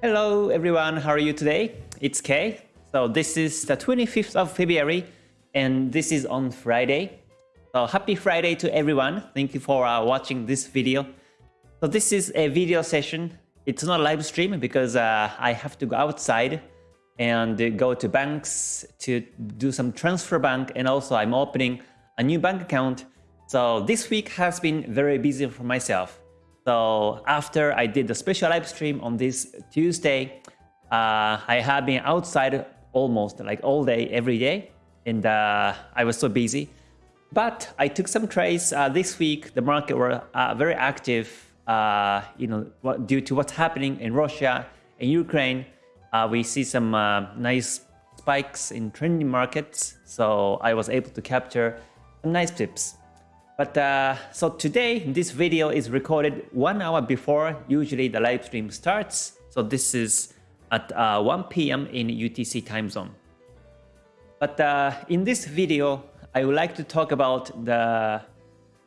Hello everyone, how are you today? It's Kay. So this is the 25th of February and this is on Friday. So happy Friday to everyone. Thank you for uh, watching this video. So this is a video session. It's not a live stream because uh, I have to go outside and go to banks to do some transfer bank and also I'm opening a new bank account. So this week has been very busy for myself. So after I did the special live stream on this Tuesday, uh, I have been outside almost like all day, every day, and uh, I was so busy. But I took some trades uh, this week. The market were uh, very active, uh, you know, due to what's happening in Russia and Ukraine. Uh, we see some nice spikes in trending markets, so I was able to capture some nice tips. But uh, so today, this video is recorded one hour before usually the live stream starts. So this is at uh, 1 p.m. in UTC time zone. But uh, in this video, I would like to talk about the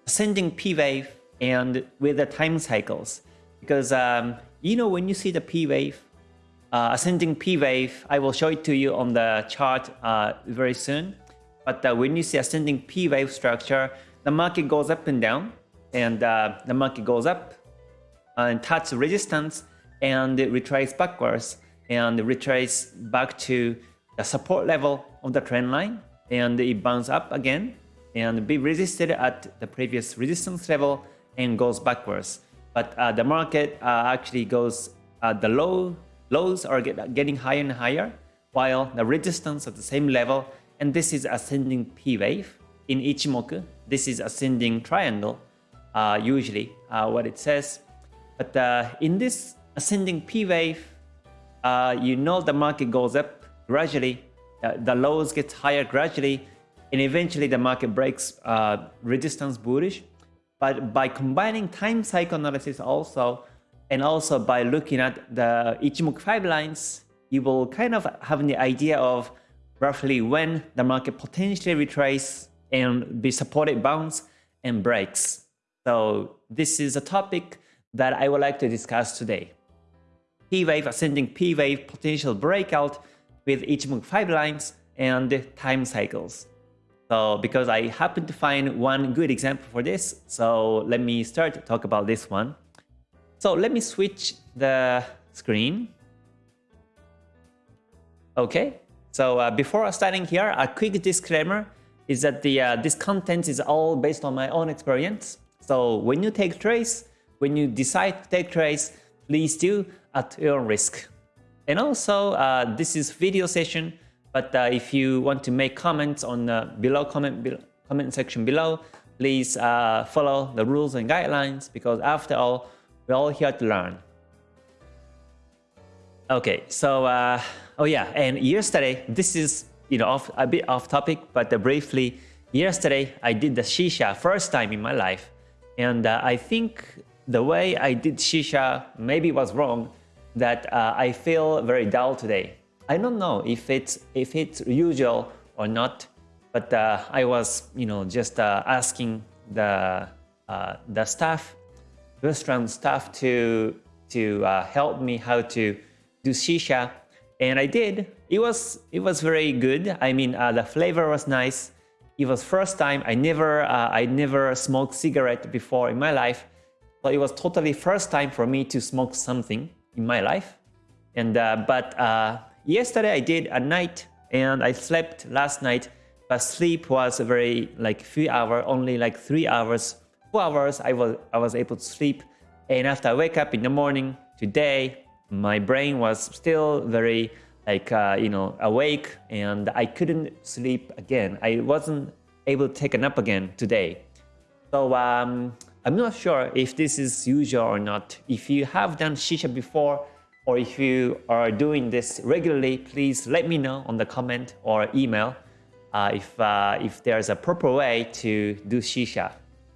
ascending P wave and with the time cycles. Because um, you know when you see the P wave, uh, ascending P wave, I will show it to you on the chart uh, very soon. But uh, when you see ascending P wave structure, the market goes up and down and uh, the market goes up and touch resistance and it retrace backwards and retrace back to the support level of the trend line and it bounce up again and be resisted at the previous resistance level and goes backwards. But uh, the market uh, actually goes, uh, the low lows are get, getting higher and higher while the resistance at the same level and this is ascending P wave in Ichimoku, this is ascending triangle, uh, usually uh, what it says. But uh, in this ascending P wave, uh, you know the market goes up gradually, uh, the lows get higher gradually, and eventually the market breaks uh, resistance bullish. But by combining time cycle analysis also, and also by looking at the Ichimoku 5 lines, you will kind of have the idea of roughly when the market potentially retrace and be supported bounce and breaks. So this is a topic that I would like to discuss today. P-wave ascending P-wave potential breakout with Ichimoku 5 lines and time cycles. So because I happen to find one good example for this, so let me start to talk about this one. So let me switch the screen. Okay, so uh, before starting here, a quick disclaimer is that the uh, this content is all based on my own experience. So when you take trades, when you decide to take trades, please do at your risk. And also, uh, this is video session, but uh, if you want to make comments on the below comment be comment section below, please uh, follow the rules and guidelines because after all, we're all here to learn. Okay, so uh, oh yeah, and yesterday this is you know, off, a bit off topic, but uh, briefly, yesterday I did the Shisha first time in my life. And uh, I think the way I did Shisha maybe was wrong, that uh, I feel very dull today. I don't know if it's, if it's usual or not, but uh, I was, you know, just uh, asking the, uh, the staff, restaurant staff to, to help me how to do Shisha and I did. It was it was very good. I mean, uh, the flavor was nice. It was first time I never uh, I never smoked cigarette before in my life, so it was totally first time for me to smoke something in my life. And uh, but uh, yesterday I did at night, and I slept last night. But sleep was very like few hours, only like three hours, four hours. I was I was able to sleep, and after I wake up in the morning today, my brain was still very like uh, you know awake and I couldn't sleep again. I wasn't able to take a nap again today. So um, I'm not sure if this is usual or not. If you have done shisha before or if you are doing this regularly, please let me know on the comment or email uh, if, uh, if there's a proper way to do shisha.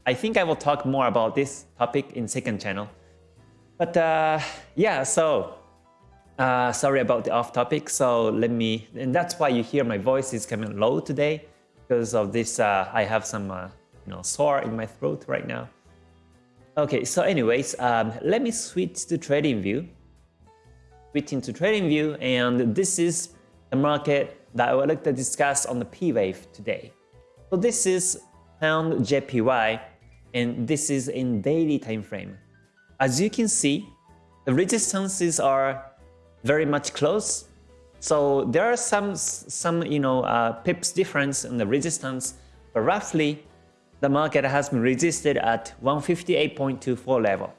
I think I will talk more about this topic in second channel. But uh, yeah, so uh, sorry about the off topic. So let me, and that's why you hear my voice is coming low today because of this. Uh, I have some, uh, you know, sore in my throat right now. Okay, so anyways, um, let me switch to trading view. Switch into to TradingView and this is the market that I would like to discuss on the P wave today. So this is pound JPY and this is in daily time frame. As you can see, the resistances are very much close. So there are some some you know uh, pips difference in the resistance, but roughly the market has been resisted at 158.24 level.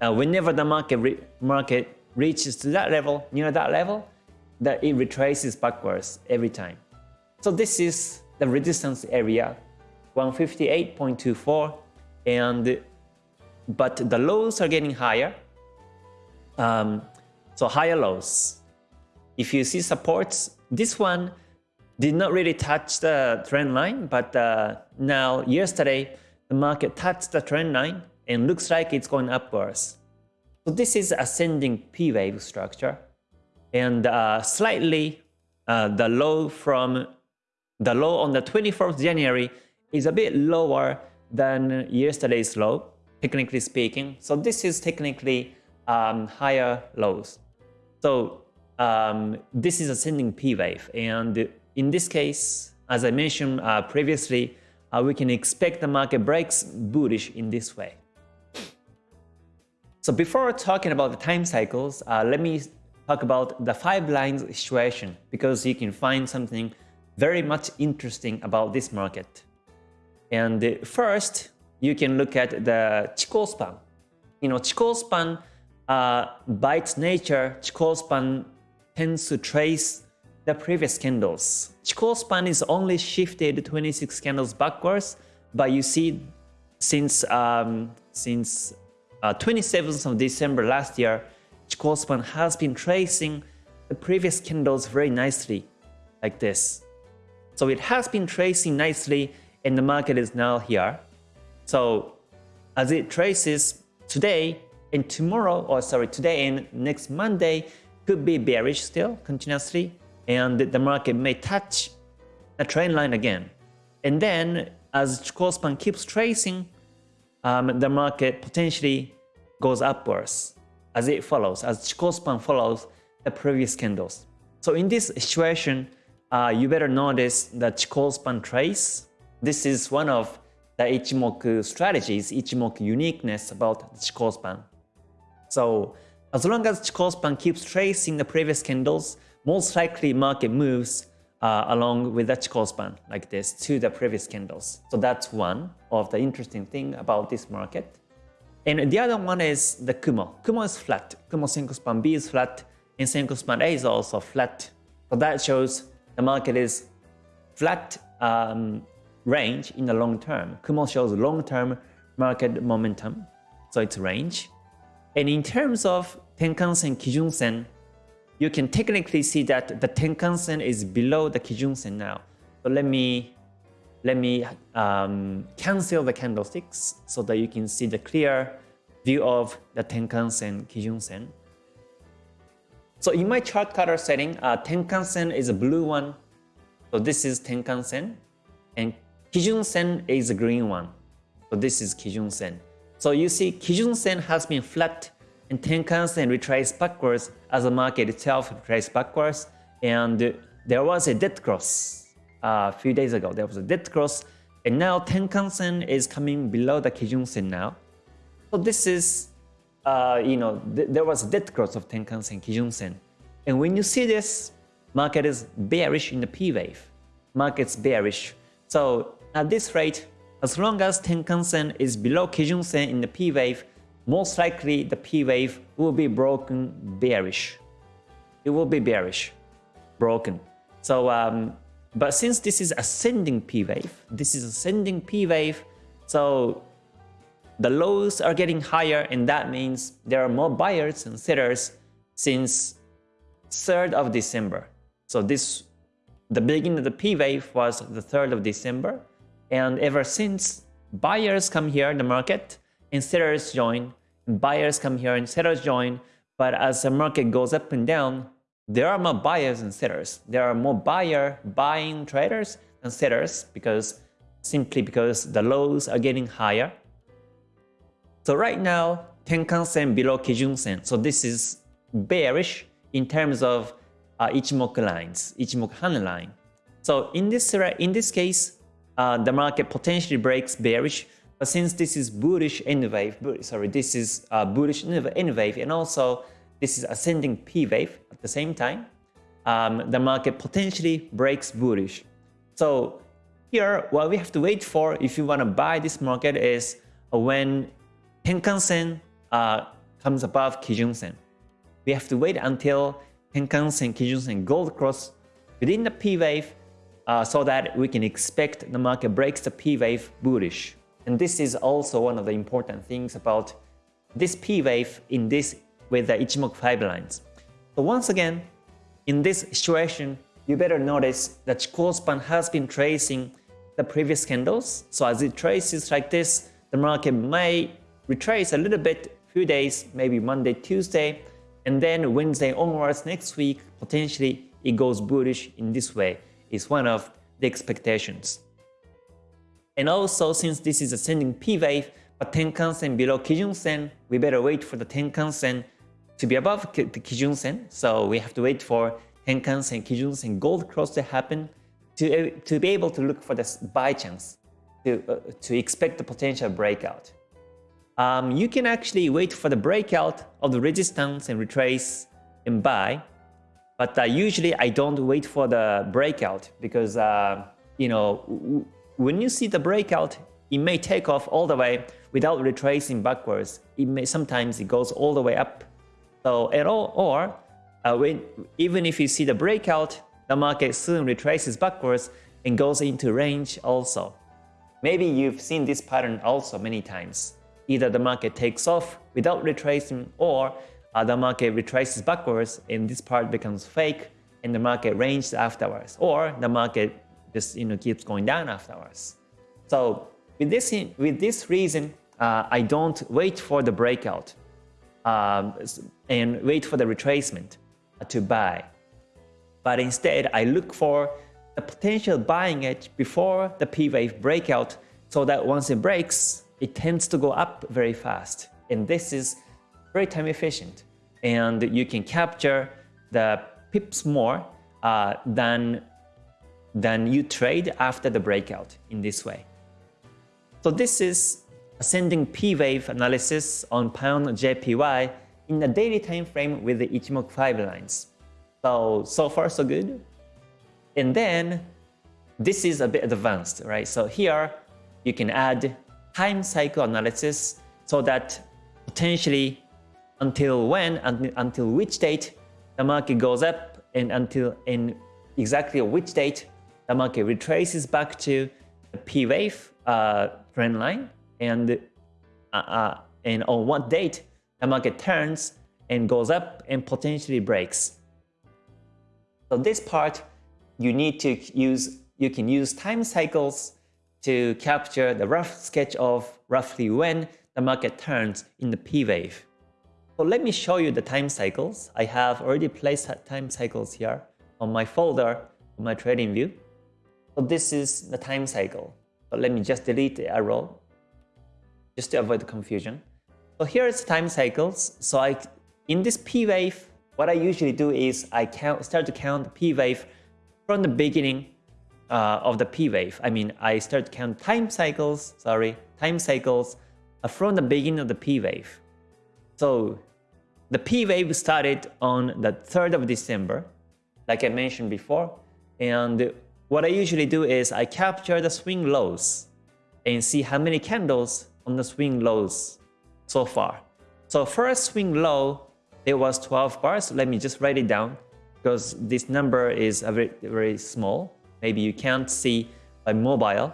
Uh, whenever the market re market reaches to that level, near that level, that it retraces backwards every time. So this is the resistance area, 158.24, and but the lows are getting higher. Um, so higher lows. If you see supports, this one did not really touch the trend line, but uh, now yesterday the market touched the trend line and looks like it's going upwards. So this is ascending P wave structure and uh, slightly uh, the low from the low on the 24th January is a bit lower than yesterday's low, technically speaking. So this is technically um, higher lows. So um, this is ascending P wave, and in this case, as I mentioned uh, previously, uh, we can expect the market breaks bullish in this way. So before talking about the time cycles, uh, let me talk about the five lines situation because you can find something very much interesting about this market. And first, you can look at the Chikou span. You know, Chikou span, uh, by its nature, Chikou span tends to trace the previous candles. Chikou span is only shifted 26 candles backwards, but you see since um, since uh, 27th of December last year, Chikou span has been tracing the previous candles very nicely, like this. So it has been tracing nicely and the market is now here. So as it traces today and tomorrow, or sorry, today and next Monday could be bearish still continuously and the market may touch a trend line again. And then as Chikou span keeps tracing, um, the market potentially goes upwards as it follows, as Chikou span follows the previous candles. So in this situation, uh, you better notice the span trace. This is one of the Ichimoku strategies, Ichimoku uniqueness about the span. So as long as Chikou span keeps tracing the previous candles, most likely market moves uh, along with the Chikou span like this to the previous candles. So that's one of the interesting thing about this market. And the other one is the Kumo. Kumo is flat. Kumo Senkou span B is flat and Senkou span A is also flat. So that shows the market is flat um, range in the long term. Kumo shows long-term market momentum. So it's range. And in terms of Tenkan-sen, Kijun-sen, you can technically see that the Tenkan-sen is below the Kijun-sen now. So let me let me um, cancel the candlesticks so that you can see the clear view of the Tenkan-sen, Kijun-sen. So in my chart color setting, uh, Tenkan-sen is a blue one. So this is Tenkan-sen. And Kijun-sen is a green one. So this is Kijun-sen. So you see Kijun-sen has been flat and Tenkan-sen retraced backwards as the market itself retraced backwards. And there was a dead cross uh, a few days ago. There was a dead cross. And now Tenkan-sen is coming below the Kijun-sen now. So this is, uh, you know, th there was a dead cross of Tenkan-sen, Kijun-sen. And when you see this, market is bearish in the P wave. Market's bearish. So at this rate, as long as Tenkan-sen is below Kijun-sen in the P wave, most likely the P wave will be broken bearish. It will be bearish, broken. So, um, but since this is ascending P wave, this is ascending P wave, so the lows are getting higher and that means there are more buyers and sellers since 3rd of December. So this, the beginning of the P wave was the 3rd of December and ever since buyers come here in the market and sellers join, buyers come here and sellers join. But as the market goes up and down, there are more buyers and sellers. There are more buyer buying traders than sellers because simply because the lows are getting higher. So right now, Tenkan-sen below Kijun-sen. So this is bearish in terms of uh, Ichimoku lines, Ichimoku Han line. So in this in this case, uh, the market potentially breaks bearish, but since this is bullish N wave, sorry, this is uh, bullish N wave, and also this is ascending P wave at the same time, um, the market potentially breaks bullish. So here, what we have to wait for if you want to buy this market is when Tenkan-sen uh, comes above Kijun-sen. We have to wait until Tenkan-sen, Kijun-sen gold cross within the P wave uh, so that we can expect the market breaks the P wave bullish. And this is also one of the important things about this P wave in this with the Ichimoku 5 lines. So once again, in this situation, you better notice that Chikou span has been tracing the previous candles. So as it traces like this, the market may retrace a little bit, few days, maybe Monday, Tuesday, and then Wednesday onwards next week, potentially it goes bullish in this way is one of the expectations. And also, since this is ascending P wave, but Tenkan-sen below Kijun-sen, we better wait for the Tenkan-sen to be above the Kijun-sen. So we have to wait for Tenkan-sen, Kijun-sen gold cross to happen to, to be able to look for this buy chance, to, uh, to expect the potential breakout. Um, you can actually wait for the breakout of the resistance and retrace and buy but uh, usually I don't wait for the breakout because, uh, you know, when you see the breakout, it may take off all the way without retracing backwards. It may sometimes it goes all the way up. So at all, or uh, when even if you see the breakout, the market soon retraces backwards and goes into range also. Maybe you've seen this pattern also many times. Either the market takes off without retracing or the market retraces backwards and this part becomes fake and the market ranges afterwards or the market just you know keeps going down afterwards. So with this with this reason, uh, I don't wait for the breakout um, and wait for the retracement to buy, but instead I look for the potential buying edge before the P wave breakout, so that once it breaks, it tends to go up very fast, and this is very time efficient and you can capture the pips more uh, than, than you trade after the breakout in this way. So this is ascending P wave analysis on pound JPY in the daily time frame with the Ichimoku 5 lines. So, so far so good. And then this is a bit advanced, right? So here you can add time cycle analysis so that potentially until when, and until which date the market goes up and until in exactly which date the market retraces back to the P wave uh, trend line and uh, uh, and on what date the market turns and goes up and potentially breaks. So this part you need to use you can use time cycles to capture the rough sketch of roughly when the market turns in the P wave. So let me show you the time cycles. I have already placed time cycles here on my folder on my trading view. So this is the time cycle. So let me just delete the arrow just to avoid the confusion. So here is time cycles. So I, in this P wave, what I usually do is I count, start to count the P wave from the beginning uh, of the P wave. I mean, I start to count time cycles, sorry, time cycles uh, from the beginning of the P wave. So the P wave started on the 3rd of December, like I mentioned before. And what I usually do is I capture the swing lows and see how many candles on the swing lows so far. So first swing low, it was 12 bars. Let me just write it down because this number is a very, very small. Maybe you can't see by mobile.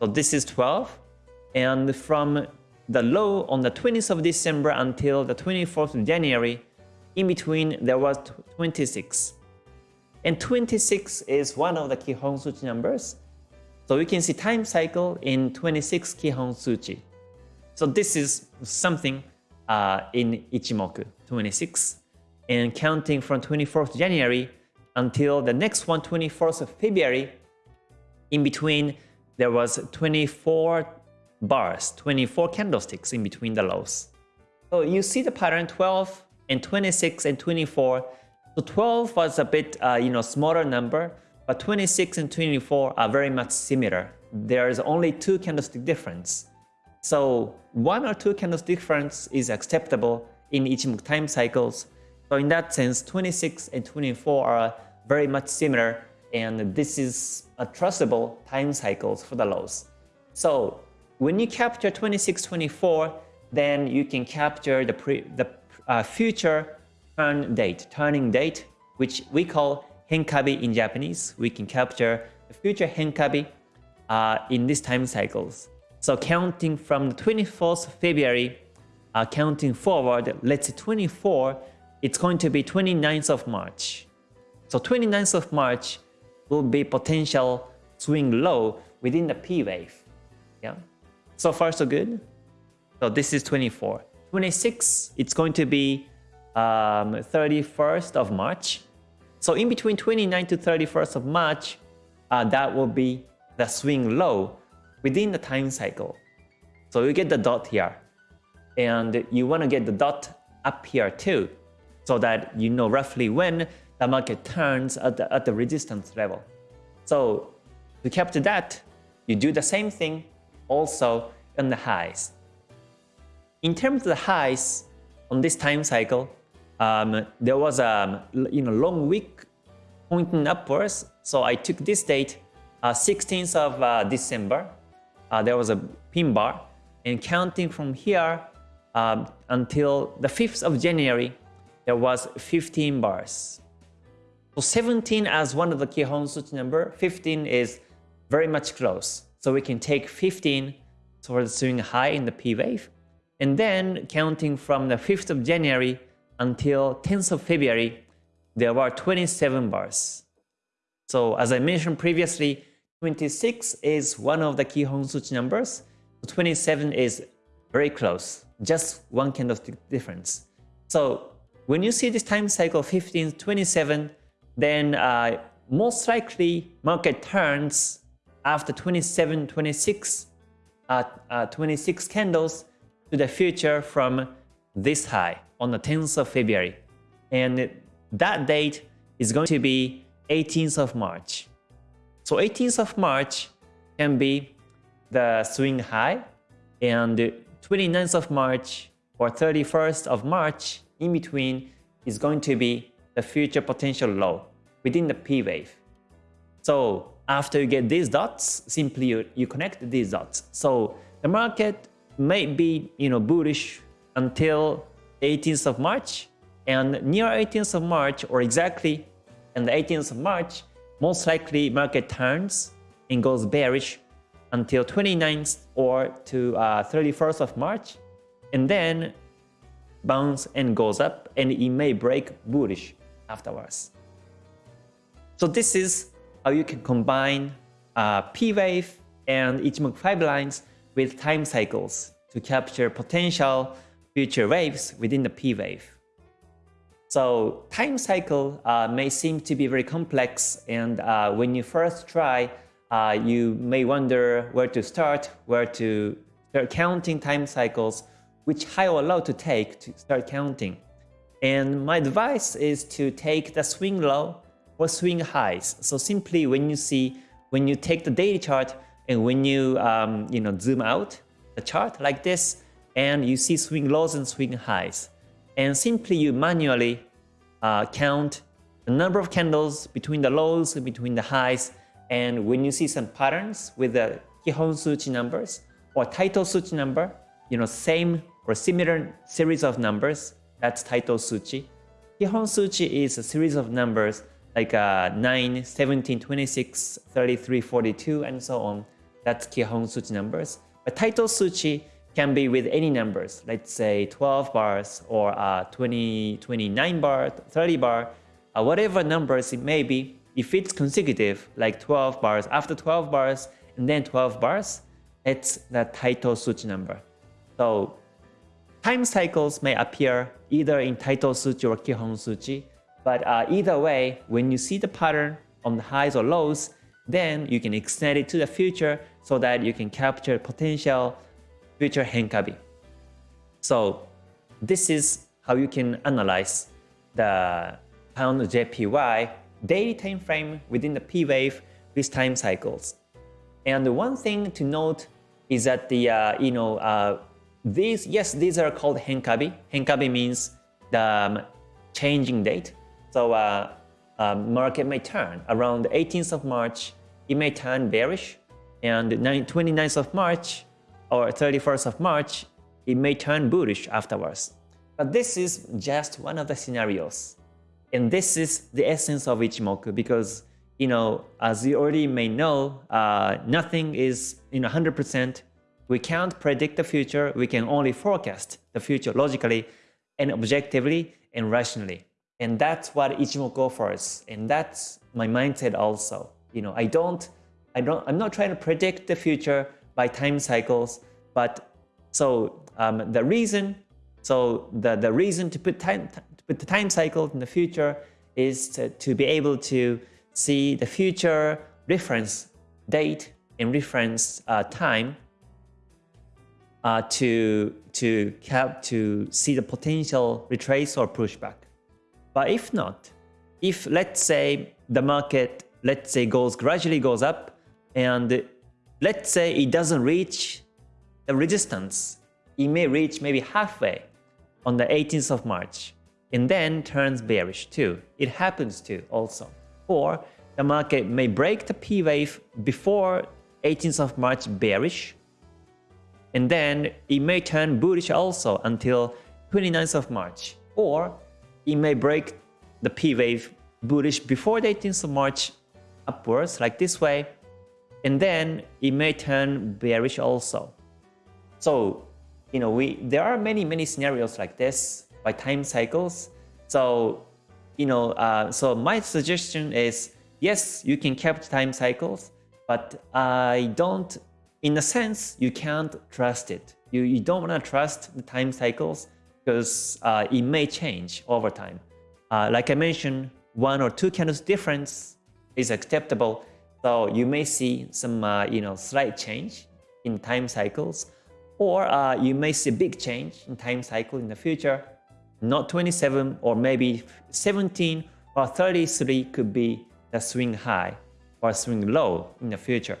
So this is 12. And from the low on the 20th of December until the 24th of January. In between, there was 26. And 26 is one of the Kihon Suchi numbers. So you can see time cycle in 26 Kihon Suchi. So this is something uh, in Ichimoku, 26. And counting from 24th January until the next one, 24th of February, in between there was 24 bars, 24 candlesticks in between the lows. So you see the pattern 12 and 26 and 24. So 12 was a bit, uh, you know, smaller number, but 26 and 24 are very much similar. There is only two candlestick difference. So one or two candlestick difference is acceptable in Ichimoku time cycles. So in that sense, 26 and 24 are very much similar and this is a trustable time cycles for the lows. So when you capture 2624, then you can capture the, pre, the uh, future turn date, turning date, which we call henkabi in Japanese. We can capture the future henkabi uh, in these time cycles. So counting from the 24th of February, uh, counting forward, let's say 24, it's going to be 29th of March. So 29th of March will be potential swing low within the P wave. Yeah. So far so good. So this is 24. 26, it's going to be um, 31st of March. So in between 29 to 31st of March, uh, that will be the swing low within the time cycle. So you get the dot here. And you want to get the dot up here too, so that you know roughly when the market turns at the, at the resistance level. So to capture that, you do the same thing also on the highs. In terms of the highs on this time cycle, um, there was a you know long week pointing upwards. So I took this date, uh, 16th of uh, December. Uh, there was a pin bar, and counting from here um, until the 5th of January, there was 15 bars. So 17 as one of the Kihon Suchi number, 15 is very much close. So we can take 15 towards swing high in the P wave. And then counting from the 5th of January until 10th of February, there were 27 bars. So as I mentioned previously, 26 is one of the Kihon Suchi numbers. 27 is very close, just one candlestick difference. So when you see this time cycle 15, 27, then uh, most likely market turns after 27, 26, uh, uh, 26 candles to the future from this high on the 10th of February. And that date is going to be 18th of March. So 18th of March can be the swing high and 29th of March or 31st of March in between is going to be the future potential low within the P wave. So after you get these dots, simply you, you connect these dots. So the market may be you know bullish until 18th of March and near 18th of March or exactly on the 18th of March, most likely market turns and goes bearish until 29th or to uh, 31st of March and then bounce and goes up and it may break bullish afterwards. So this is how you can combine uh, P-wave and Ichimoku 5 lines with time cycles to capture potential future waves within the P-wave. So time cycle uh, may seem to be very complex and uh, when you first try, uh, you may wonder where to start, where to start counting time cycles, which high or low to take to start counting. And my advice is to take the swing low or swing highs. So simply when you see, when you take the daily chart and when you, um, you know, zoom out the chart like this, and you see swing lows and swing highs. And simply you manually uh, count the number of candles between the lows and between the highs. And when you see some patterns with the Kihon Suchi numbers or Taito Suchi number, you know, same or similar series of numbers, that's Taito Suchi. Kihon Suchi is a series of numbers like uh, 9, 17, 26, 33, 42, and so on. That's Kihon Suchi numbers. But Taito Suchi can be with any numbers, let's say 12 bars or uh, 20, 29 bar, 30 bar, uh, whatever numbers it may be. If it's consecutive, like 12 bars, after 12 bars, and then 12 bars, it's the Taito Suchi number. So time cycles may appear either in Taito Suchi or Kihon Suchi, but uh, either way, when you see the pattern on the highs or lows, then you can extend it to the future so that you can capture potential future Henkabi. So this is how you can analyze the pound JPY daily time frame within the P wave with time cycles. And one thing to note is that the uh, you know uh, these yes these are called henkabi. Henkabi means the um, changing date. So uh, um, market may turn around the 18th of March. It may turn bearish, and 29th of March or 31st of March, it may turn bullish afterwards. But this is just one of the scenarios. And this is the essence of Ichimoku because, you know, as you already may know, uh, nothing is in 100%. We can't predict the future. We can only forecast the future logically and objectively and rationally. And that's what Ichimoku offers. And that's my mindset also. You know, I don't, I don't, I'm not trying to predict the future by time cycles, but so um, the reason, so the, the reason to put time, to put the time cycle in the future is to, to be able to see the future reference date and reference uh, time uh, to to cap to see the potential retrace or pushback. But if not, if let's say the market let's say goes gradually goes up and let's say it doesn't reach the resistance, it may reach maybe halfway on the 18th of March and then turns bearish too. It happens too also. Or the market may break the P wave before 18th of March bearish and then it may turn bullish also until 29th of March. Or it may break the P wave bullish before the 18th of March upwards like this way and then it may turn bearish also. So, you know, we there are many, many scenarios like this by time cycles. So, you know, uh, so my suggestion is, yes, you can capture time cycles, but I don't, in a sense, you can't trust it. You, you don't want to trust the time cycles because uh, it may change over time. Uh, like I mentioned, one or two candles difference is acceptable. So you may see some, uh, you know, slight change in time cycles, or uh, you may see a big change in time cycle in the future. Not 27 or maybe 17 or 33 could be the swing high or swing low in the future.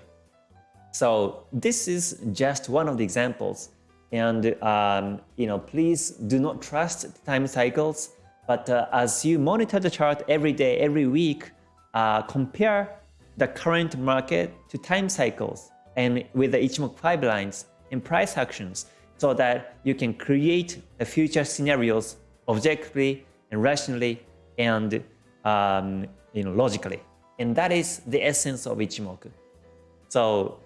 So this is just one of the examples. And um, you know, please do not trust time cycles. But uh, as you monitor the chart every day, every week, uh, compare the current market to time cycles and with the Ichimoku 5 lines and price actions so that you can create the future scenarios objectively and rationally and um, you know, logically. And that is the essence of Ichimoku. So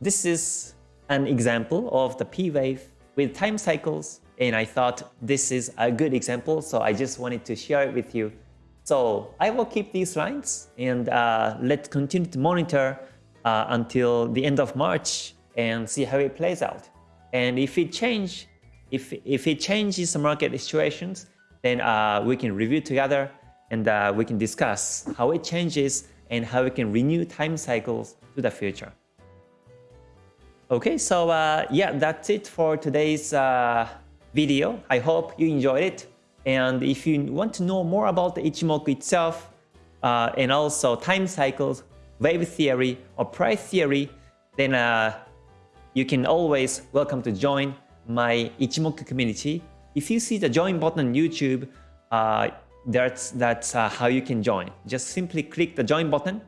this is an example of the P wave with time cycles and I thought this is a good example so I just wanted to share it with you. So I will keep these lines and uh, let's continue to monitor uh, until the end of March and see how it plays out. And if it change, if if it changes the market situations, then uh, we can review together and uh, we can discuss how it changes and how we can renew time cycles to the future. Okay, so uh, yeah, that's it for today's uh, video. I hope you enjoyed it. And if you want to know more about the Ichimoku itself uh, and also time cycles, wave theory, or price theory, then uh, you can always welcome to join my Ichimoku community. If you see the join button on YouTube, uh, that's, that's uh, how you can join. Just simply click the join button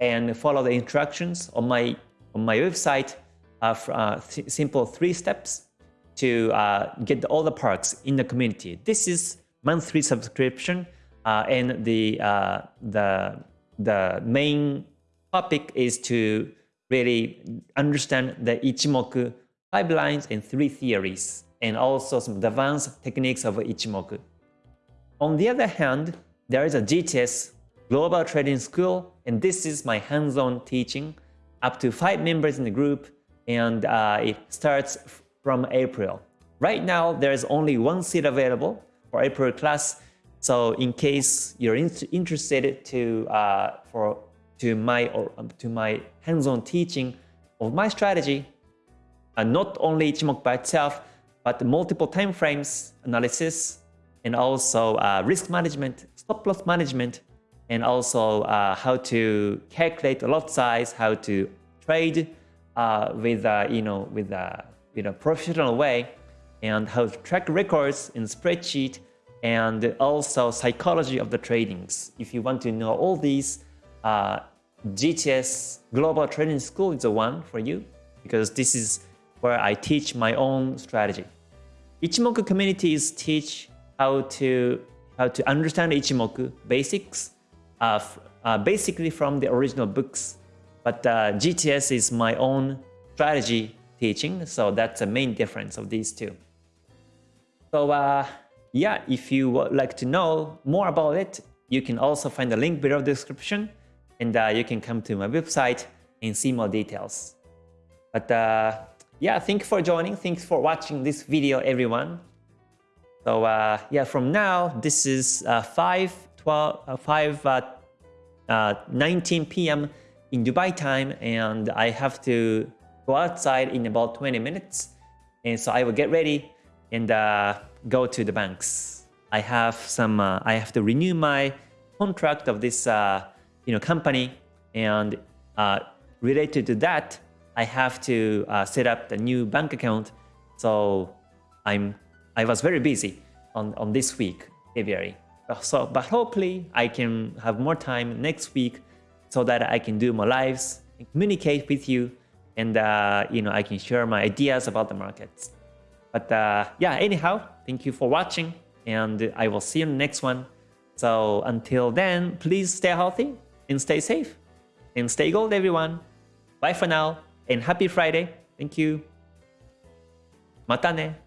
and follow the instructions on my, on my website of uh, simple three steps to uh, get all the perks in the community. This is monthly subscription uh, and the, uh, the, the main topic is to really understand the Ichimoku 5 lines and three theories and also some advanced techniques of Ichimoku. On the other hand, there is a GTS Global Trading School and this is my hands-on teaching up to five members in the group and uh, it starts from April. Right now, there is only one seat available for April class. So in case you're in interested to uh, for to my or um, to my hands-on teaching of my strategy, and not only Ichimoku by itself, but multiple time frames analysis and also uh, risk management, stop loss management, and also uh, how to calculate lot size, how to trade uh, with uh, you know with a you know professional way, and how to track records in spreadsheet, and also psychology of the tradings. If you want to know all these, uh, GTS Global Trading School is the one for you because this is where I teach my own strategy. Ichimoku communities teach how to how to understand Ichimoku basics, uh, uh, basically from the original books. But uh, GTS is my own strategy teaching, so that's the main difference of these two. So uh, yeah, if you would like to know more about it, you can also find the link below the description and uh, you can come to my website and see more details. But uh, yeah, thank you for joining. Thanks for watching this video, everyone. So uh, yeah, from now, this is uh, 5, 12, uh, 5 uh, uh, 19 p.m. in Dubai time, and I have to go outside in about 20 minutes. And so I will get ready and uh, go to the banks. I have some, uh, I have to renew my contract of this, uh, you know, company, and uh, related to that, I have to uh, set up the new bank account. So I'm, I was very busy on, on this week, February. So, but hopefully I can have more time next week so that I can do more lives, communicate with you, and uh, you know I can share my ideas about the markets. But uh, yeah, anyhow, thank you for watching and I will see you in the next one. So until then, please stay healthy and stay safe and stay gold everyone. Bye for now and happy Friday. Thank you. またね